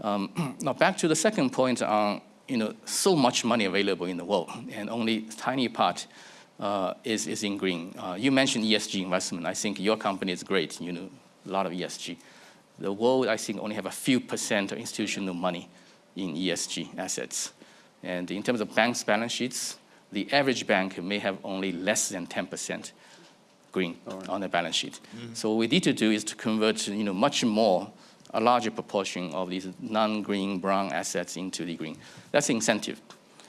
Um, now back to the second point on, you know, so much money available in the world and only tiny part uh, is, is in green. Uh, you mentioned ESG investment. I think your company is great, you know, a lot of ESG. The world, I think, only have a few percent of institutional money in ESG assets. And in terms of banks' balance sheets, the average bank may have only less than 10% green on their balance sheet. So what we need to do is to convert, you know, much more a larger proportion of these non-green brown assets into the green. That's incentive.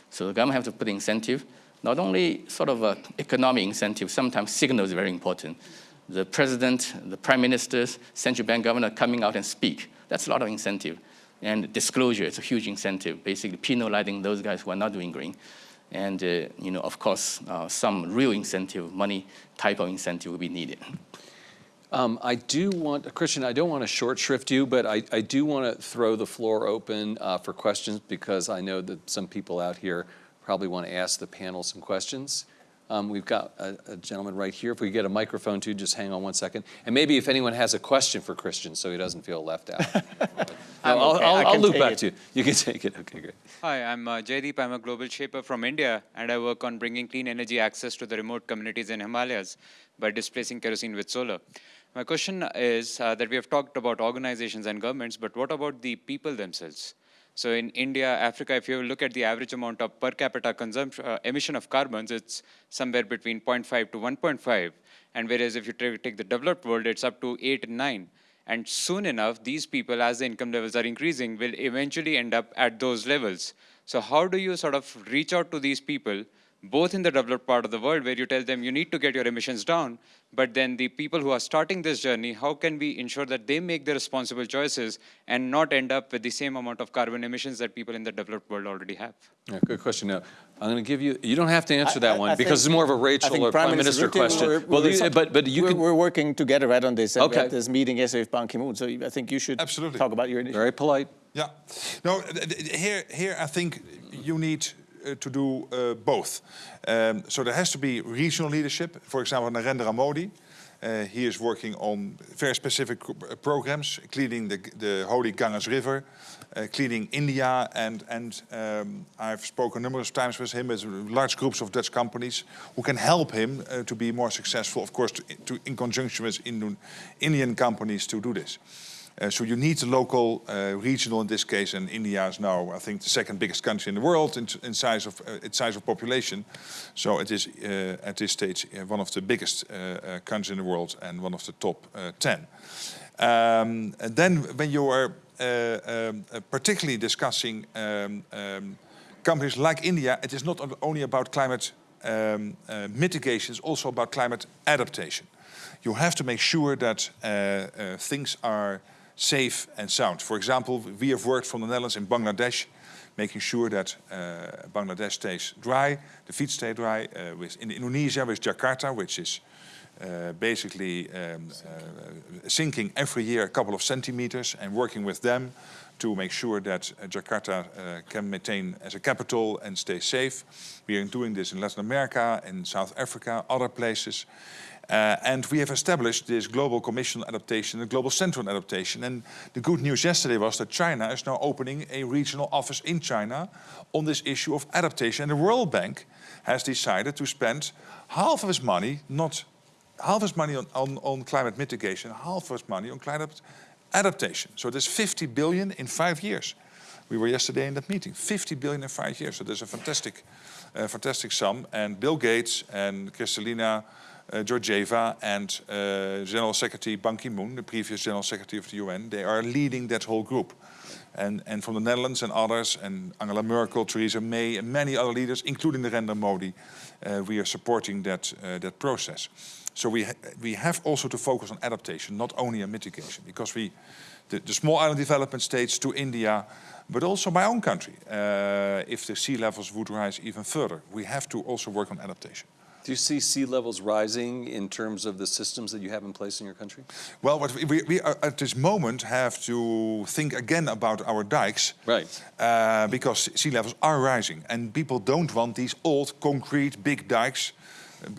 So the government have to put incentive, not only sort of a economic incentive, sometimes signal is very important. The president, the prime ministers, central bank governor coming out and speak. That's a lot of incentive. And disclosure is a huge incentive, basically penalizing those guys who are not doing green. And, uh, you know, of course, uh, some real incentive, money type of incentive will be needed. Um, I do want, Christian, I don't want to short shrift you, but I, I do want to throw the floor open uh, for questions because I know that some people out here probably want to ask the panel some questions. Um, we've got a, a gentleman right here. If we get a microphone too, just hang on one second. And maybe if anyone has a question for Christian so he doesn't feel left out. I'm I'll, okay. I'll, I I'll loop back it. to you. You can take it. Okay, great. Hi, I'm uh, Jaydeep. I'm a global shaper from India, and I work on bringing clean energy access to the remote communities in Himalayas by displacing kerosene with solar. My question is uh, that we have talked about organizations and governments, but what about the people themselves? So in India, Africa, if you look at the average amount of per capita consumption uh, emission of carbons, it's somewhere between 0.5 to 1.5, and whereas if you take the developed world, it's up to 8 and 9. And soon enough, these people, as the income levels are increasing, will eventually end up at those levels. So, how do you sort of reach out to these people, both in the developed part of the world, where you tell them you need to get your emissions down, but then the people who are starting this journey, how can we ensure that they make the responsible choices and not end up with the same amount of carbon emissions that people in the developed world already have? Yeah, good question. Now, I'm going to give you, you don't have to answer I- that I- one I because think- it's more of a I Rachel think or Prime Minister Rutte, question. we're- Well, we're- but, but you we're, can, we're working together right on this. and We Okay. had this meeting yesterday with Ban Ki-moon, so I think you should Absolutely. talk about your initiative. very polite. Yeah. No, th- th- here, here I think you need to do uh, both. Um, so there has to be regional leadership. For example, Narendra Modi, uh, he is working on very specific programs, cleaning the, the holy Ganges River, uh, cleaning India, and, and um, I've spoken numerous times with him, with large groups of Dutch companies who can help him uh, to be more successful, of course, to, to, in conjunction with Indian companies to do this. Uh, so you need local, uh, regional in this case, and India is now, I think, the second biggest country in the world in, in size of uh, its size of population. So it is at this stage one of the biggest countries in the world and one of the top ten. Um, and then when you are um, particularly discussing um, um, companies like India, it is not only about climate um, uh, mitigation, it's also about climate adaptation. You have to make sure that uh, uh, things are safe and sound. For example, we have worked from the Netherlands in Bangladesh, making sure that uh, Bangladesh stays dry, the feet stay dry. Uh, with, in Indonesia, with Jakarta, which is uh, basically um, uh, sinking every year a couple of centimeters, and working with them to make sure that uh, Jakarta uh, can maintain as a capital and stay safe. We are doing this in Latin America, in South Africa, other places. Uh, and we have established this Global Commission on Adaptation, the Global Center on Adaptation. And the good news yesterday was that China is now opening a regional office in China on this issue of adaptation. And the World Bank has decided to spend half of its money, not half of its money on, on, on climate mitigation, half of its money on climate adaptation. So there's 50 billion in five years. We were yesterday in that meeting. 50 billion in five years. So there's a fantastic, uh, fantastic sum. And Bill Gates and Kristalina uh, Georgieva and uh, General Secretary Ban Ki-moon, the previous General Secretary of the UN, they are leading that whole group. And, and from the Netherlands and others, and Angela Merkel, Theresa May, and many other leaders, including the Narendra Modi, uh, we are supporting that, uh, that process. So we, ha we have also to focus on adaptation, not only on mitigation, because we, the, the small island development states to India, but also my own country, uh, if the sea levels would rise even further, we have to also work on adaptation. Do you see sea levels rising in terms of the systems that you have in place in your country? Well, what we, we, at this moment have to think again about our dikes. Right. Uh, because sea levels are rising and people don't want these old concrete big dikes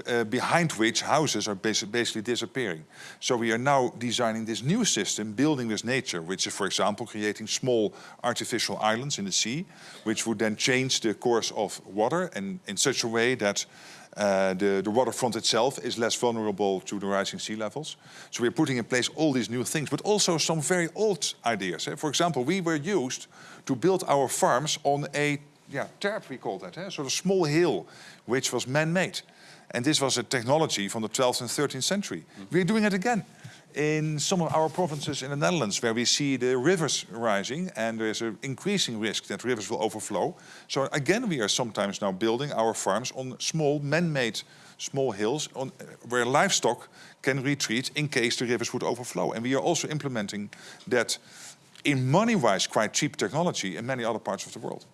uh, behind which houses are basi- basically disappearing. So we are now designing this new system, building with nature, which is, for example, creating small artificial islands in the sea, which would then change the course of water and in such a way that uh, the, the waterfront itself is less vulnerable to the rising sea levels. So we're putting in place all these new things, but also some very old ideas. eh. For example, we were used to build our farms on a yeah, terp, we call that, eh? sort of small hill, which was man-made. And this was a technology from the 12th and 13th century. Mm. We're doing it again. in some of our provinces in the Netherlands where we see the rivers rising and there's an increasing risk that rivers will overflow. So again, we are sometimes now building our farms on small man-made small hills on, where livestock can retreat in case the rivers would overflow. And we are also implementing that in money-wise quite cheap technology in many other parts of the world.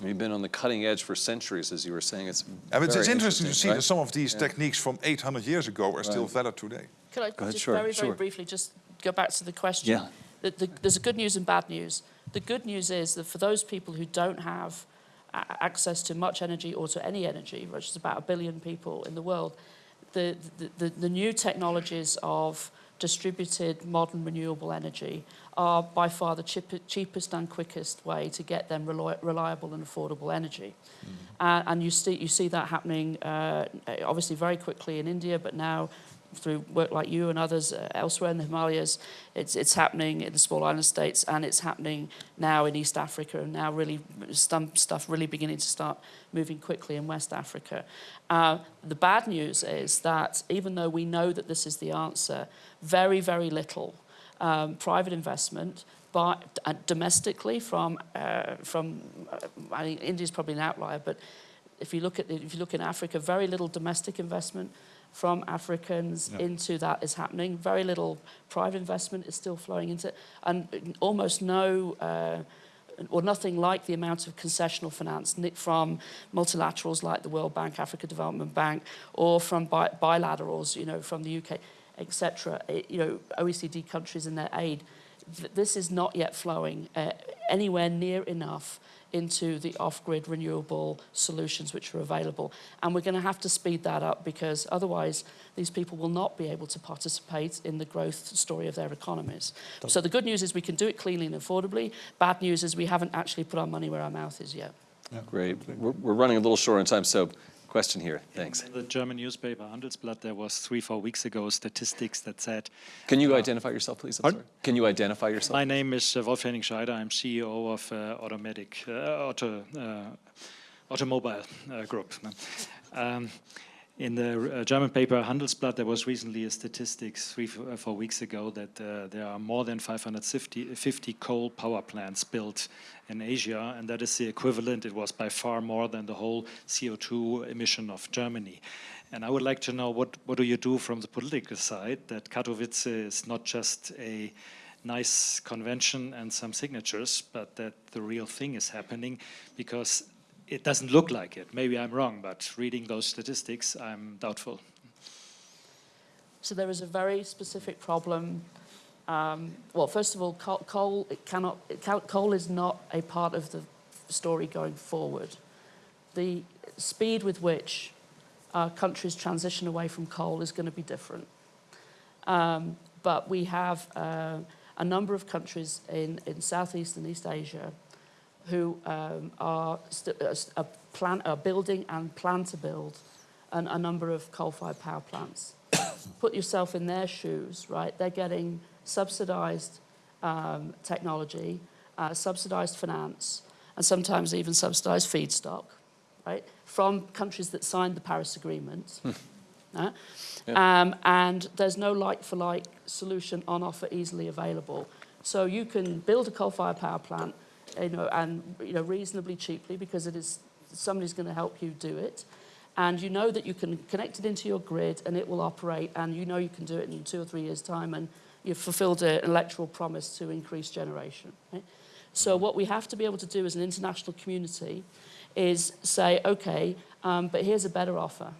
We've been on the cutting edge for centuries, as you were saying. It's And it's, it's very interesting to see right? that some of these Yeah. techniques from 800 years ago are still valid today. Could I Go ahead, just sure, very, very sure. briefly just go back to the question? Yeah. The, the, there's a good news and bad news. The good news is that for those people who don't have access to much energy or to any energy, which is about a billion people in the world, the, the, the, the new technologies of distributed modern renewable energy are by far the cheap, cheapest and quickest way to get them reliable and affordable energy. Uh, and you see, you see that happening uh, obviously very quickly in India, but now through work like you and others uh, elsewhere in the Himalayas, it's, it's happening in the small island states and it's happening now in East Africa and now really some stuff really beginning to start moving quickly in West Africa. Uh, the bad news is that even though we know that this is the answer, very, very little um, private investment uh, domestically from, uh, from uh, I think India's probably an outlier, but if you look at the, if you look in Africa, very little domestic investment from Africans into that is happening. Very little private investment is still flowing into, and almost no. Uh, or nothing like the amount of concessional finance from multilaterals like the World Bank, Africa Development Bank, or from bi- bilaterals, you know, from the UK, etc. You know, OECD countries in their aid. This is not yet flowing uh, anywhere near enough into the off-grid renewable solutions which are available. And we're going to have to speed that up because otherwise these people will not be able to participate in the growth story of their economies. So the good news is we can do it cleanly and affordably. Bad news is we haven't actually put our money where our mouth is yet. Great. We're, we're running a little short on time, so question here. Thanks. In the German newspaper Handelsblatt, there was three, four weeks ago statistics that said, Can you identify yourself, please? Can you identify yourself? my name is uh, Wolf Henning Scheider, I'm CEO of uh, Automatic, uh, Auto, uh, Automobile uh, Group. Um, in the uh, German paper Handelsblatt, there was recently a statistics three, uh, four weeks ago that uh, there are more than 550 coal power plants built in Asia, and that is the equivalent, it was by far more than the whole CO2 emission of Germany. And I would like to know what, what do you do from the political side that Katowice is not just a nice convention and some signatures, but that the real thing is happening because it doesn't look like it. Maybe I'm wrong, but reading those statistics, I'm doubtful. So there is a very specific problem. Um, well, first of all, coal, coal, it cannot, coal is not a part of the story going forward. The speed with which uh, countries transition away from coal is going to be different. Um, but we have uh, a number of countries in, in Southeast and East Asia who um, are, uh, are, plan- are building and plan to build an, a number of coal-fired power plants. Put yourself in their shoes, right? They're getting subsidized um, technology, uh, subsidized finance, and sometimes even subsidized feedstock, right? From countries that signed the Paris Agreement. uh, um, and there's no like-for-like solution on offer easily available. So you can build a coal-fired power plant, you know, and you know reasonably cheaply because it is somebody's going to help you do it, and you know that you can connect it into your grid and it will operate, and you know you can do it in two or three years' time, and you've fulfilled an electoral promise to increase generation. Right? So what we have to be able to do as an international community is say, okay, um, but here's a better offer.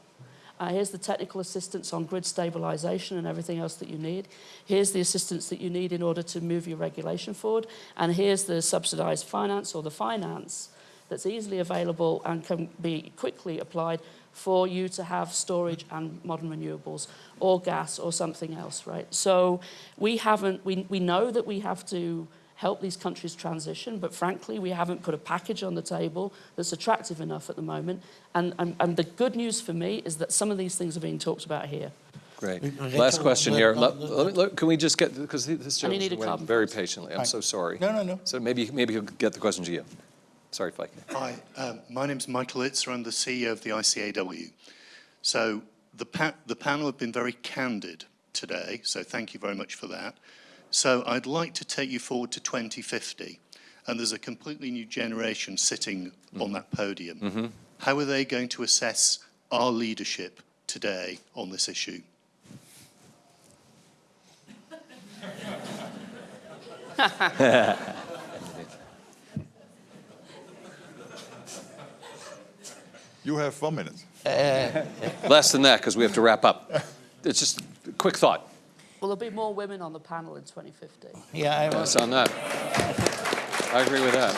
Uh, here's the technical assistance on grid stabilization and everything else that you need. Here's the assistance that you need in order to move your regulation forward. And here's the subsidized finance or the finance that's easily available and can be quickly applied for you to have storage and modern renewables or gas or something else, right? So we haven't, we, we know that we have to help these countries transition, but frankly, we haven't put a package on the table that's attractive enough at the moment. And, and, and the good news for me is that some of these things are being talked about here. Great. Last question here. let- Let- let me- let- Can we just get, because this And you gentleman need a very price. patiently. I'm Right. so sorry. No, no, no. So maybe, maybe he'll get the question to you. Sorry, Feike. Hi, um, my name's Michael Izza. I'm the CEO of the ICAEW. So the, pa- the panel have been very candid today, so thank you very much for that. So I'd like to take you forward to 2050, and there's a completely new generation sitting mm-hmm. on that podium. Mm-hmm. How are they going to assess our leadership today on this issue? You have one minute. Uh, less than that, because we have to wrap up. It's just a quick thought. Will there be more women on the panel in 2050? Yeah, I was, Yes, on that. I agree with that.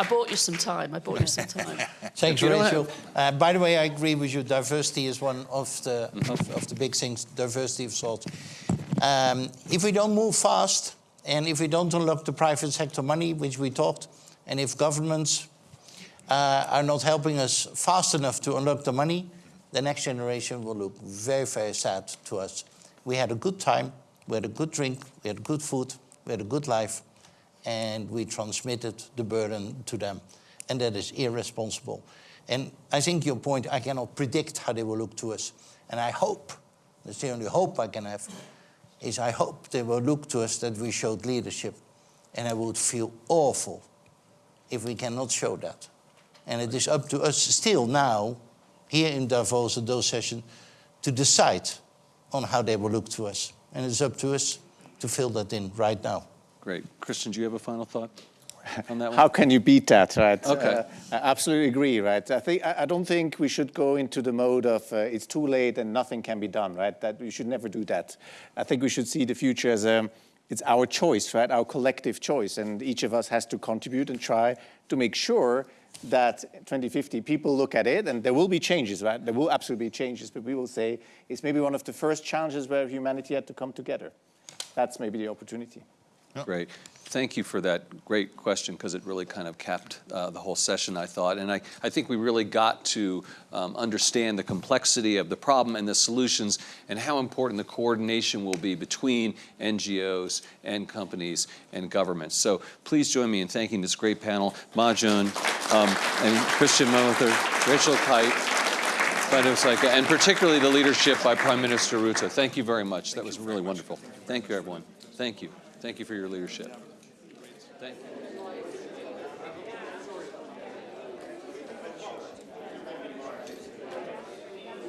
I bought you some time. I bought you some time. Thanks, You Rachel. Uh, by the way, I agree with you. Diversity is one of the of, of the big things. Diversity of thought. Um, if we don't move fast, and if we don't unlock the private sector money, which we talked, and if governments uh, are not helping us fast enough to unlock the money, the next generation will look very, very sad to us. We had a good time, we had a good drink, we had good food, we had a good life, and we transmitted the burden to them. And that is irresponsible. And I think your point, I cannot predict how they will look to us. And I hope, that's the only hope I can have, is I hope they will look to us that we showed leadership. And I would feel awful if we cannot show that. And it is up to us still now, here in Davos at those sessions, to decide on how they will look to us. And it's up to us to fill that in right now. Great. Christian, do you have a final thought on that one? How can you beat that, right? Okay. Uh, I absolutely agree, right? I think I I don't think we should go into the mode of uh, it's too late and nothing can be done, right? That we should never do that. I think we should see the future as a it's our choice, right? Our collective choice, and each of us has to contribute and try to make sure that 2050 people look at it, and there will be changes, right? There will absolutely be changes, but we will say it's maybe one of the first challenges where humanity had to come together. That's maybe the opportunity. Great. Thank you for that great question because it really kind of capped uh, the whole session, I thought. And I, I think we really got to um, understand the complexity of the problem and the solutions and how important the coordination will be between NGOs and companies and governments. So please join me in thanking this great panel, Ma Jun um, and Christian Mother, Rachel Kyte, and particularly the leadership by Prime Minister Rutte. Thank you very much. That was really wonderful. Thank you, everyone. Thank you. Thank you for your leadership. Thank you.